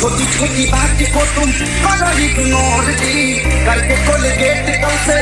छोटी छोटी बात को तुम करो इग्नोर जी करके कोलगेट कल से